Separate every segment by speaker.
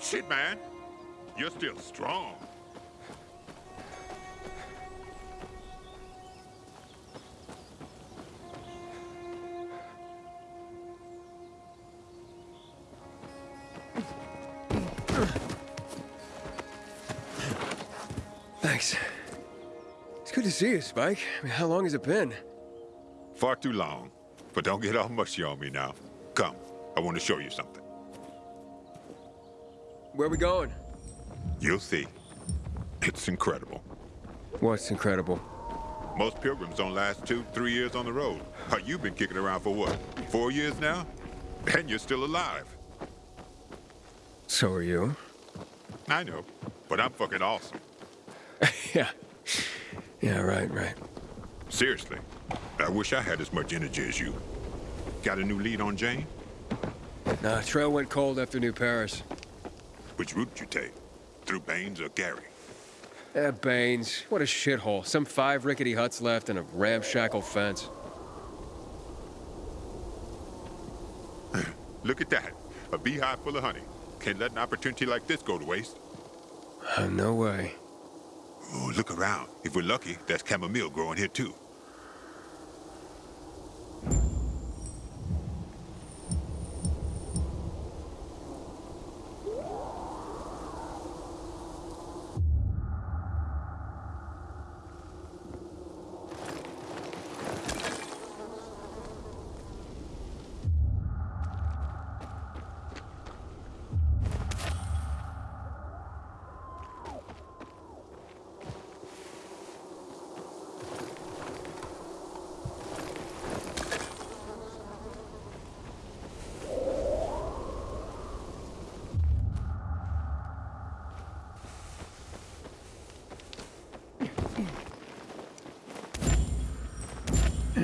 Speaker 1: Shit, man. You're still strong.
Speaker 2: Thanks. It's good to see you, Spike. I mean, how long has it been?
Speaker 1: Far too long. But don't get all mushy on me now. Come, I want to show you something.
Speaker 2: Where we going?
Speaker 1: You'll see. It's incredible.
Speaker 2: What's incredible?
Speaker 1: Most pilgrims don't last two, three years on the road. How you been kicking around for what? Four years now? And you're still alive.
Speaker 2: So are you.
Speaker 1: I know, but I'm fucking awesome.
Speaker 2: yeah. Yeah, right, right.
Speaker 1: Seriously, I wish I had as much energy as you. Got a new lead on Jane?
Speaker 2: Nah, trail went cold after New Paris.
Speaker 1: Which route did you take? Through Baines or Gary?
Speaker 2: Eh, Baines. What a shithole. Some five rickety huts left and a ramshackle fence.
Speaker 1: Look at that. A beehive full of honey. Can't let an opportunity like this go to waste.
Speaker 2: Uh, no way.
Speaker 1: Oh, look around. If we're lucky, there's chamomile growing here too.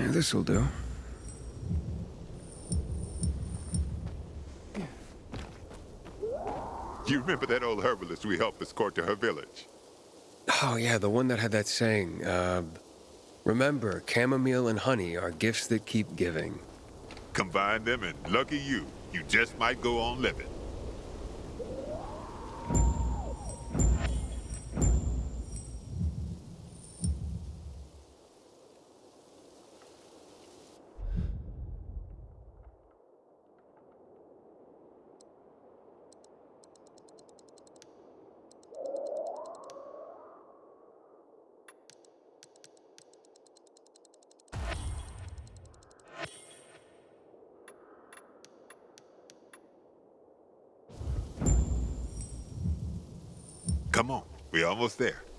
Speaker 2: Yeah, this'll do.
Speaker 1: You remember that old herbalist we helped escort to her village?
Speaker 2: Oh, yeah, the one that had that saying, uh... Remember, chamomile and honey are gifts that keep giving.
Speaker 1: Combine them and lucky you, you just might go on living. Come on, we're almost there.